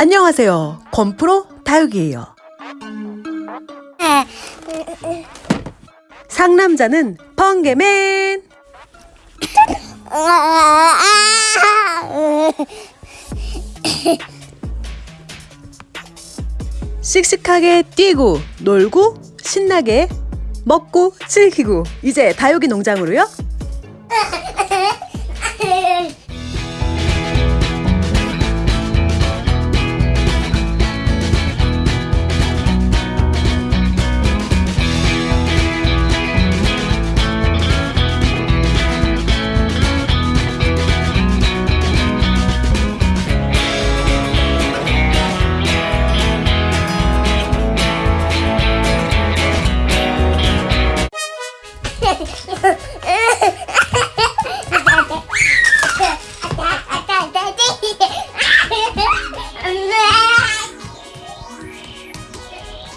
안녕하세요. 건프로 다육이에요. 상남자는 펑개맨. 씩씩하게 뛰고 놀고 신나게 먹고 즐기고 이제 다육이 농장으로요.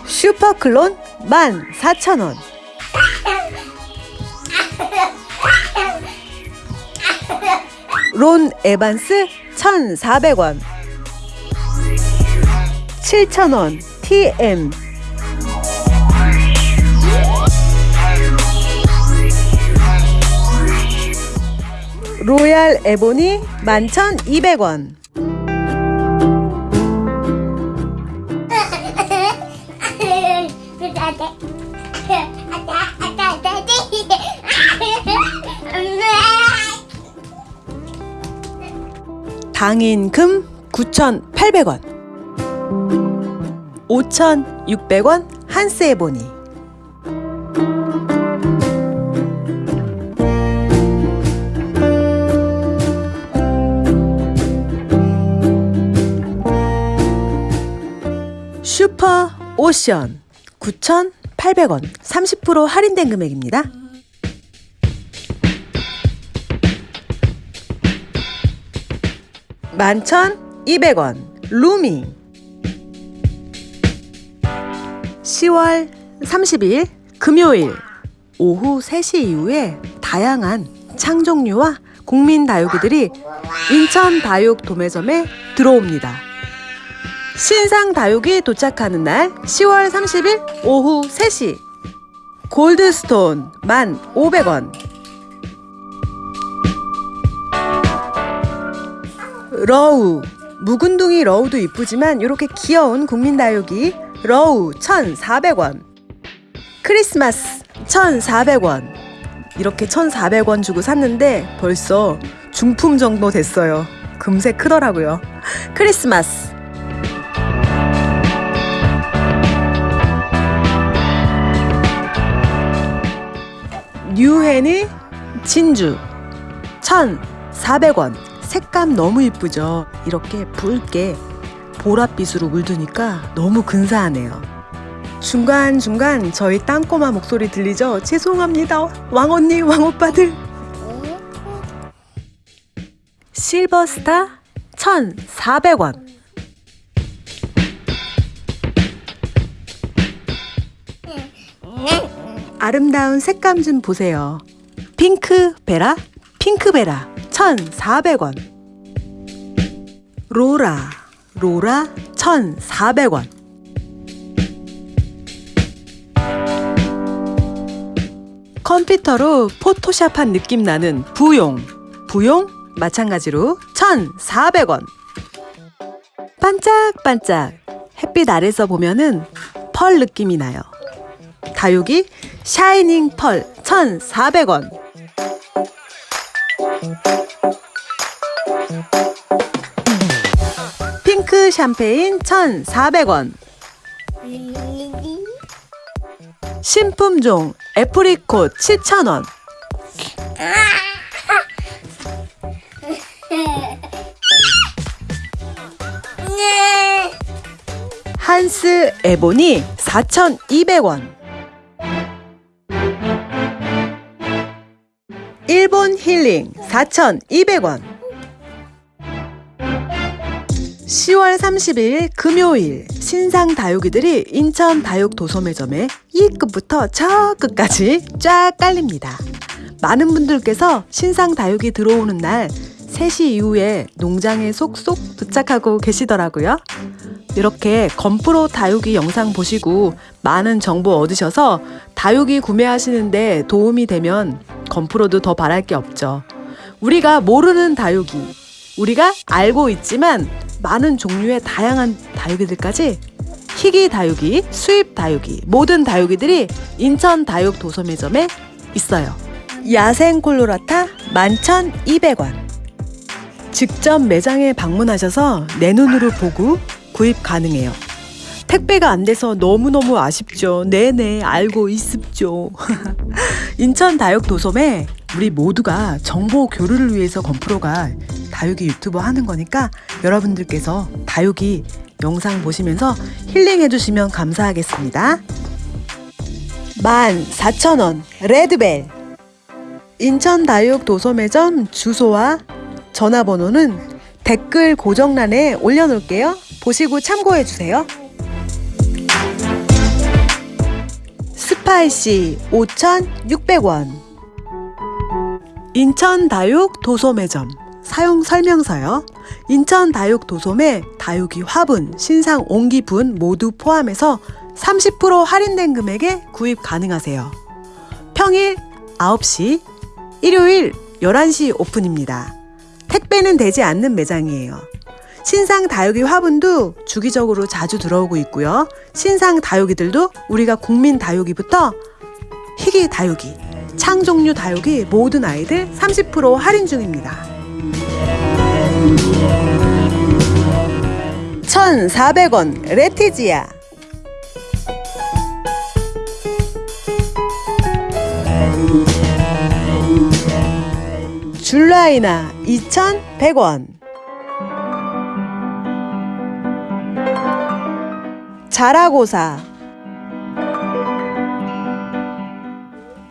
슈퍼클론 14,000원. 론 에반스 1,400원. 7,000원 TM. 로얄 에보니 11,200원. 당인금 9,800원 5,600원 한스 에보니 슈퍼 오션 9,800원 30% 할인된 금액입니다. 만천 이백 원 루미 10월 30일 금요일 오후 3시 이후에 다양한 창종류와 국민 다육이들이 인천 다육 도매점에 들어옵니다. 신상 다육이 도착하는 날 10월 30일 오후 3시. 골드스톤 1,500원. 러우. 묵은둥이 러우도 이쁘지만 이렇게 귀여운 국민 다육이 러우 1,400원. 크리스마스 1,400원. 이렇게 1,400원 주고 샀는데 벌써 중품 정도 됐어요. 금세 크더라고요. 크리스마스 뉴헤니 진주 1,400원 색감 너무 이쁘죠? 이렇게 붉게 보랏빛으로 물드니까 너무 근사하네요. 중간중간 저희 땅꼬마 목소리 들리죠? 죄송합니다. 왕언니, 왕오빠들. 실버스타 1,400원. 아름다운 색감 좀 보세요. 핑크 베라, 핑크 베라 1,400원. 로라, 로라 1,400원. 컴퓨터로 포토샵한 느낌 나는 부용, 부용 마찬가지로 1,400원. 반짝반짝 햇빛 아래서 보면은 펄 느낌이 나요. 다육이 샤이닝 펄 1,400원. 핑크 샴페인 1,400원. 신품종 애프리콧 7,000원. 한스 에보니 4,200원. 일본 힐링 4,200원. 10월 30일 금요일 신상 다육이들이 인천 다육 도소매점에 이 끝부터 저 끝까지 쫙 깔립니다. 많은 분들께서 신상 다육이 들어오는 날 3시 이후에 농장에 속속 도착하고 계시더라고요. 이렇게 건프로 다육이 영상 보시고 많은 정보 얻으셔서 다육이 구매하시는데 도움이 되면 건프로도 더 바랄 게 없죠. 우리가 모르는 다육이, 우리가 알고 있지만 많은 종류의 다양한 다육이들까지 희귀 다육이, 수입 다육이, 모든 다육이들이 인천 다육 도소 매점에 있어요. 야생 콜로라타 11,200원. 직접 매장에 방문하셔서 내 눈으로 보고 구입 가능해요. 택배가 안 돼서 너무너무 아쉽죠. 네네, 알고 있습죠. 인천 다육 도섬에 우리 모두가 정보 교류를 위해서 건프로가 다육이 유튜버 하는 거니까 여러분들께서 다육이 영상 보시면서 힐링해 주시면 감사하겠습니다. 14,000원 레드벨 인천 다육 도소매점 주소와 전화번호는 댓글 고정란에 올려놓을게요. 보시고 참고해 주세요. 스파이시 5,600원 인천 다육 도소매점 사용 설명서요. 인천 다육 도소매 다육이 화분, 신상 옹기분 모두 포함해서 30% 할인된 금액에 구입 가능하세요. 평일 9시, 일요일 11시 오픈입니다. 택배는 되지 않는 매장이에요. 신상 다육이 화분도 주기적으로 자주 들어오고 있고요. 신상 다육이들도 우리가 국민 다육이부터 희귀 다육이, 창종류 다육이 모든 아이들 30% 할인 중입니다. 1,400원 레티지아 줄라이나 2,100원. 자라고사.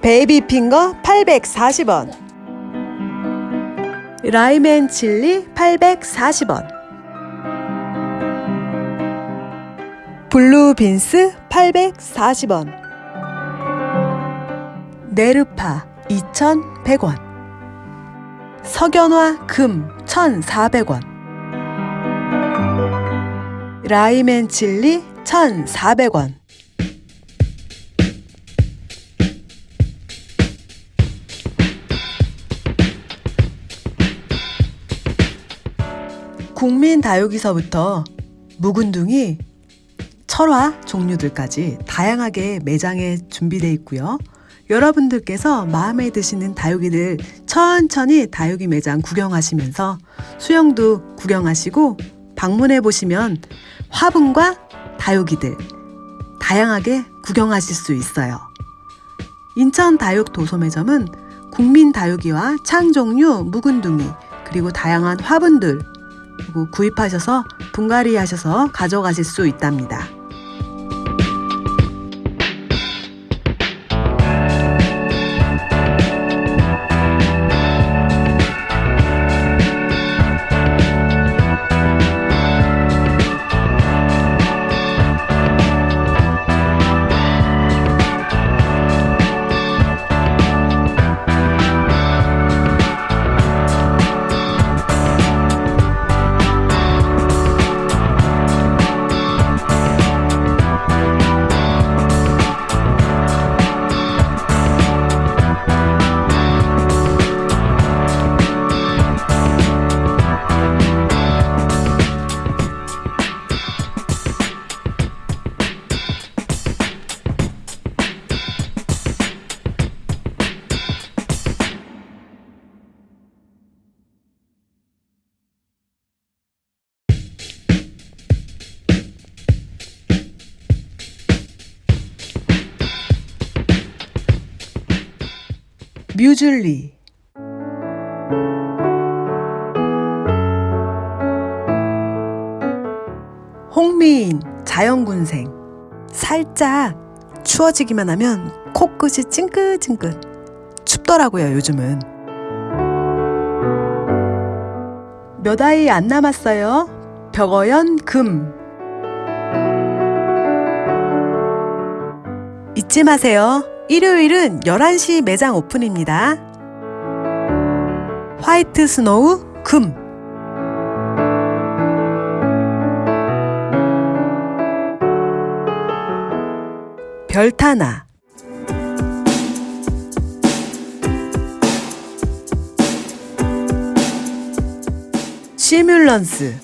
베이비핑거 840원. 라이맨 칠리 840원. 블루빈스 840원. 네르파 2100원 석연화 금 1400원 라이맨 칠리 1400원 국민 다육이서부터 묵은둥이 철화 종류들까지 다양하게 매장에 준비되어 있고요. 여러분들께서 마음에 드시는 다육이들 천천히 다육이 매장 구경하시면서 수영도 구경하시고 방문해 보시면 화분과 다육이들 다양하게 구경하실 수 있어요. 인천 다육 도소매점은 국민 다육이와 창종류, 묵은둥이 그리고 다양한 화분들 그리고 구입하셔서 분갈이 하셔서 가져가실 수 있답니다. 뮤즐리. 홍미인 자연군생. 살짝 추워지기만 하면 코끝이 찡긋찡긋. 춥더라고요 요즘은. 몇 아이 안 남았어요? 벽어연 금. 잊지 마세요 일요일은 11시 매장 오픈입니다. 화이트 스노우 금. 별타나. 시뮬런스.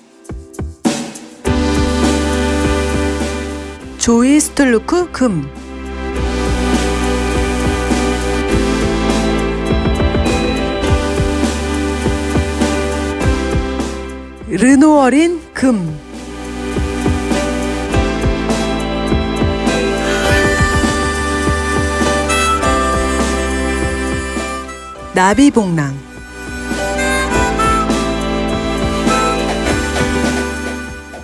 조이 스툴루크 금 르노어린 금. 나비봉랑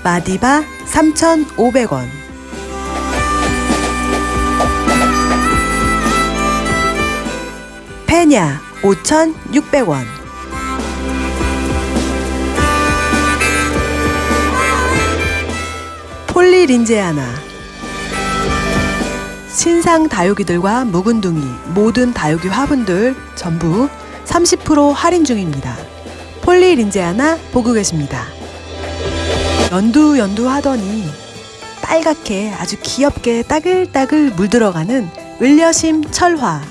마디바 3,500원. 페냐 5,600원 폴리린제아나 신상 다육이들과 묵은둥이 모든 다육이 화분들 전부 30% 할인 중입니다. 폴리 린제아나 보고 계십니다. 연두 연두 하더니 빨갛게 아주 귀엽게 따글따글 물들어가는 을려심 철화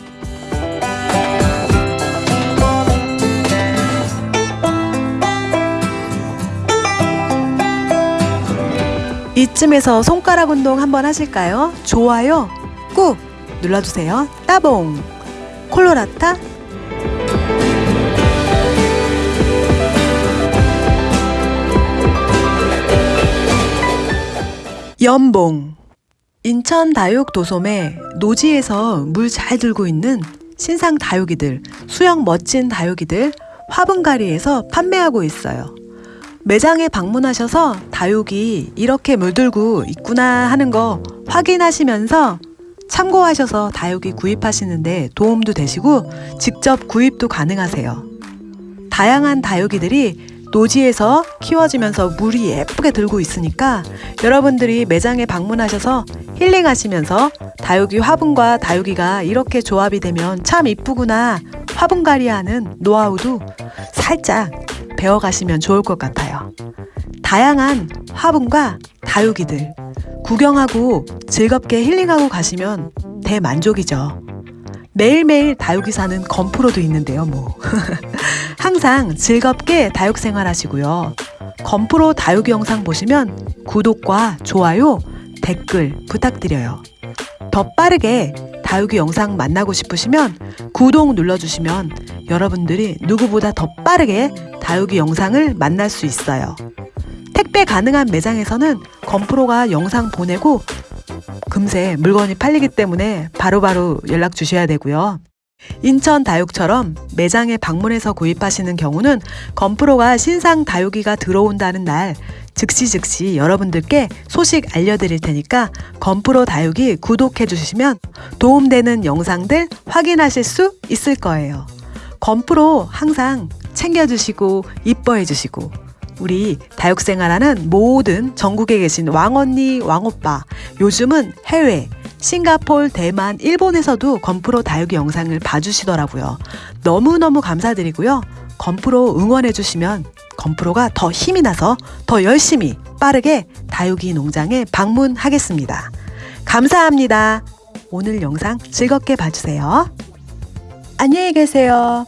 이쯤에서 손가락 운동 한번 하실까요? 좋아요 꾹 눌러주세요 따봉 콜로라타 연봉 인천 다육 도솜에 노지에서 물 잘 들고 있는 신상 다육이들 수영 멋진 다육이들 화분가리에서 판매하고 있어요. 매장에 방문하셔서 다육이 이렇게 물들고 있구나 하는 거 확인하시면서 참고하셔서 다육이 구입하시는데 도움도 되시고 직접 구입도 가능하세요. 다양한 다육이들이 노지에서 키워지면서 물이 예쁘게 들고 있으니까 여러분들이 매장에 방문하셔서 힐링하시면서 다육이 화분과 다육이가 이렇게 조합이 되면 참 이쁘구나 화분갈이 하는 노하우도 살짝 배워가시면 좋을 것 같아요. 다양한 화분과 다육이들 구경하고 즐겁게 힐링하고 가시면 대만족이죠. 매일매일 다육이 사는 건프로도 있는데요, 뭐. 항상 즐겁게 다육 생활 하시고요. 건프로 다육이 영상 보시면 구독과 좋아요, 댓글 부탁드려요. 더 빠르게 다육이 영상 만나고 싶으시면 구독 눌러주시면 여러분들이 누구보다 더 빠르게 다육이 영상을 만날 수 있어요. 택배 가능한 매장에서는 건프로가 영상 보내고 금세 물건이 팔리기 때문에 바로 바로 연락 주셔야 되고요. 인천 다육처럼 매장에 방문해서 구입하시는 경우는 건프로가 신상 다육이가 들어온다는 날 즉시 즉시 여러분들께 소식 알려드릴 테니까 건프로 다육이 구독해 주시면 도움되는 영상들 확인하실 수 있을 거예요. 건프로 항상 챙겨주시고 이뻐해 주시고 우리 다육생활하는 모든 전국에 계신 왕언니, 왕오빠 요즘은 해외 싱가폴, 대만, 일본에서도 건프로 다육이 영상을 봐주시더라고요. 너무너무 감사드리고요. 건프로 응원해주시면 건프로가 더 힘이 나서 더 열심히 빠르게 다육이 농장에 방문하겠습니다. 감사합니다. 오늘 영상 즐겁게 봐주세요. 안녕히 계세요.